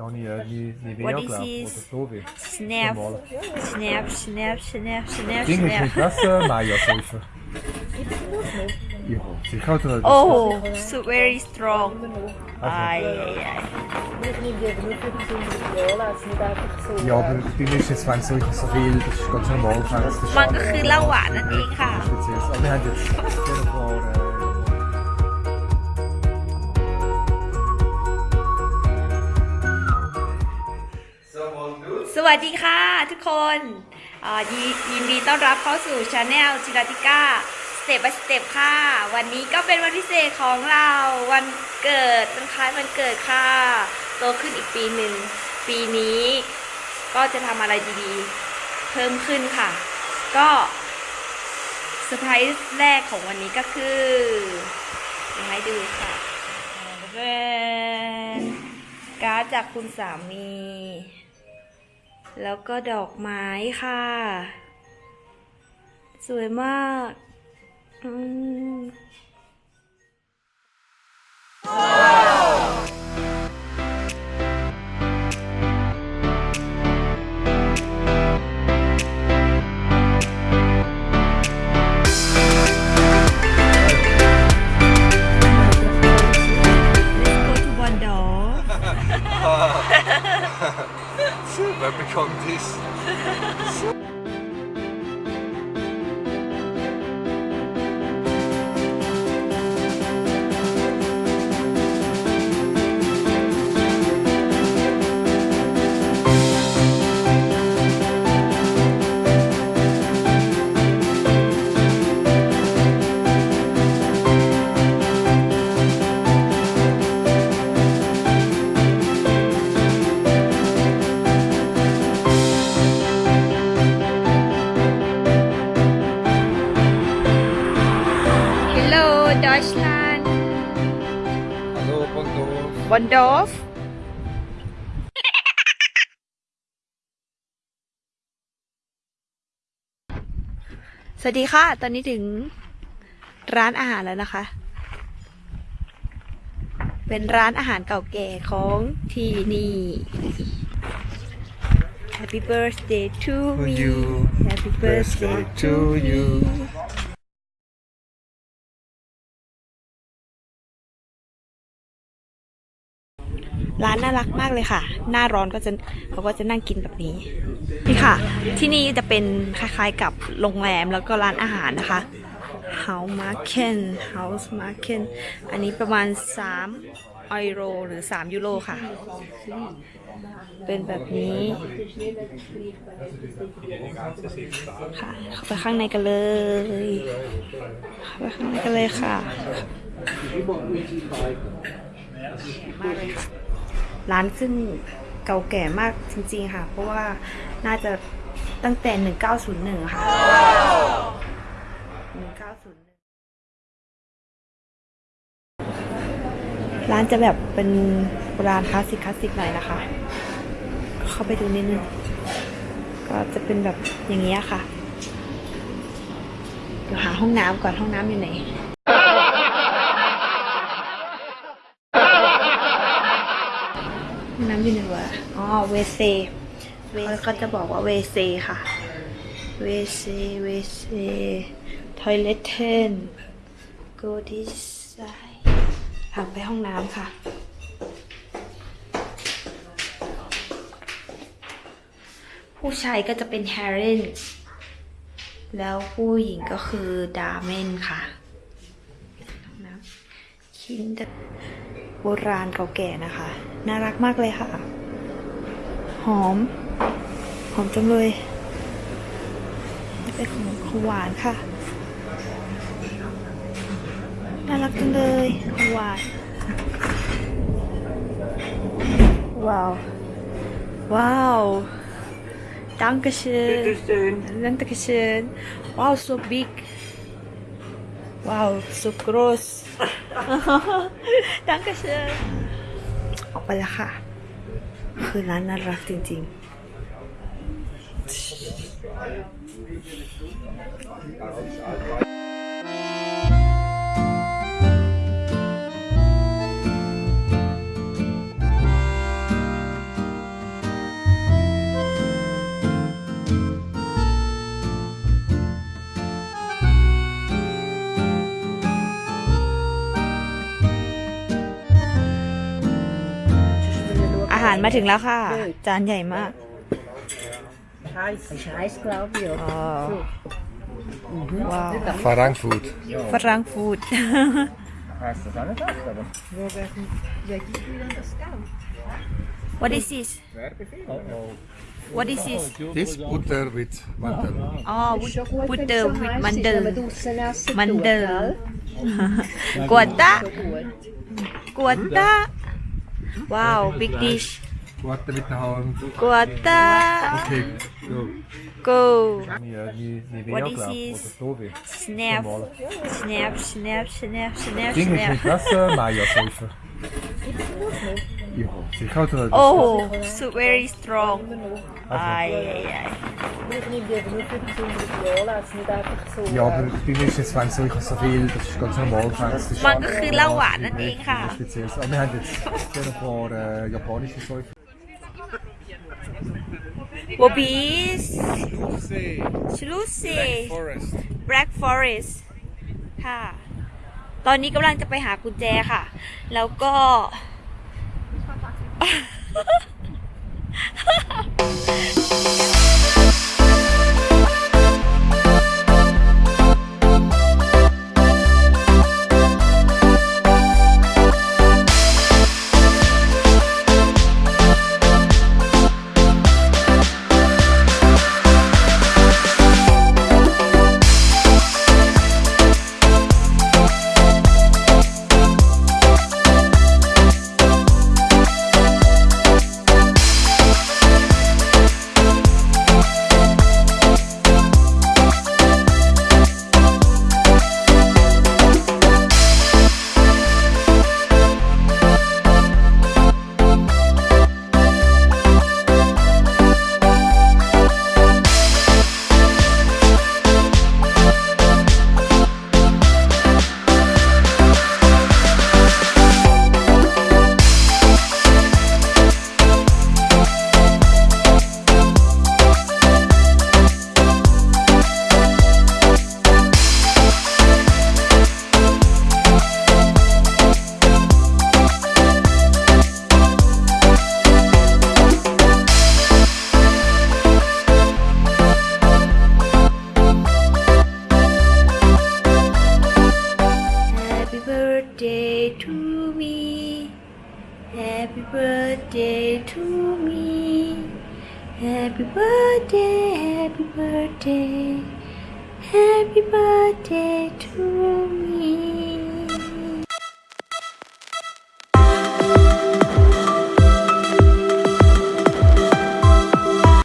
Da habe ich äh, nie, nie What weh is glaube this? Oder so wie. Snap, Normal. snap, snap, snap, snap, Ding ist snap. nicht das äh, Maya-Säufer. Ja, sicher. Oder? Oh, so very strong. Ai, ai, ai. Nicht nie wieder nur für die Viola, es ist nicht einfach so. Ja, aber bei mir ist jetzt, wenn so, so viel, das ist ganz normal. Das ist มันก็คือเหล้า สวัสดีค่ะทุกคนยิยินดีต้อนรับเข้าสู่ channel จิราติก้า step by step ค่ะ วันนี้ก็เป็นวันพิเศษของเราวันเกิดวันคล้ายวันเกิดค่ะ โตขึ้นอีกปีหนึ่ง ปีนี้ ก็จะทำอะไรดีๆ เพิ่มขึ้นค่ะ ก็เซอร์ไพรส์แรกของวันนี้ก็คือเดี๋ยวให้ดูค่ะเป็นการ์ดจากคุณสามี แล้วก็ดอกไม้ค่ะ สวยมาก อืม Bondo. Bondorf สวัสดีค่ะ ตอนนี้ถึงร้านอาหารแล้วนะคะ เป็นร้านอาหารเก่าแก่ของที่นี่ Happy birthday to To me you. Happy birthday to you ร้านน่ารักมากเลยค่ะ หน้าร้อนก็จะเขาก็จะนั่งกินแบบนี้ นี่ค่ะ ที่นี่จะเป็นคล้ายๆกับโรงแรมแล้วก็ร้านอาหารนะคะ House Market House Market อันนี้ประมาณ3ยูโร หรือ 3 ยูโรค่ะ เป็นแบบนี้ค่ะเข้าไปข้างในกันเลยเข้าไปข้างในกันเลยค่ะมากเลยค่ะ ร้านซึ่งเก่าแก่มากจริงๆค่ะ เพราะว่าน่าจะตั้งแต่ 1901 ค่ะ 1901 ร้านจะแบบเป็นโบราณคลาสสิกคลาสสิกหน่อยนะคะ เข้าไปดูนิดนึง ก็จะเป็นแบบอย่างนี้ค่ะเดี๋ยวหาห้องน้ำก่อนห้องน้ำอยู่ไหน ห้อง น้ำอยู่ไหนวะอ๋อ WCเขาก็จะบอกว่า WC ค่ะ WC WC Toiletten go this side ทางไปห้องน้ำค่ะ ผู้ชายก็จะเป็น Herren แล้วผู้หญิงก็คือ Damen ค่ะห้องน้ำคินเดโบราณเก่าแก่นะคะ น่ารักมากเลยค่ะ หอม หอมจังเลยนี่เป็นของของหวานค่ะ น่ารักจังเลยของหวาน ว้าว ว้าว Dankeschön. Dankeschön. Wow, so big. Wow, so groß. Dankeschön. ออกไปแล้วค่ะ คือร้านน่ารักจริงๆารมาถึงแล้วค่ะ จานใหญ่มาก Heiß, ist heiß, glaube ich. Oder? ว้าว Farang food. ฝรั่งฟูด Heißt das auch nicht echt, aber? Wo, wer, wer gibt dir denn das Geld? What is this What is this This butter with mandel. อ๋อ Ist schon gut, บุต wenn เตอ es ร์ so วิด heiß มัน ist, เดอ wenn ร์ man draussen essen Man tut, del. gell? กวนตะ So gut. กวนตะ ว้าว big dish Butter mit der Hand. กวนตะ Okay, go. go Mir, mir, mir What Vea, is glaub this? Oder Tobi. snap snap snap snap snap Ding ist snap nicht das äh, Maya-Säufer. Ja, sicher hat er das. oh so very strong Also. ai ai ai Ich nehme die aber nur für die besonderen Anlässe, nicht einfach so. Ja, aber bei mir ist jetzt, wenn so, ich habe so viel, das ist ganz normal. Das ist มันก็คือเหล้าหวานนั่นเองค่ะ Spezielles. Aber wir haben jetzt hier ein paar äh, japanische Säufer. w o b i s Lucy. ชลูซี Forest. Black Forest ค่ะ ตอนนี้กำลังจะไปหากุญแจค่ะ แล้วก็ Happy birthday, happy birthday, happy birthday to me.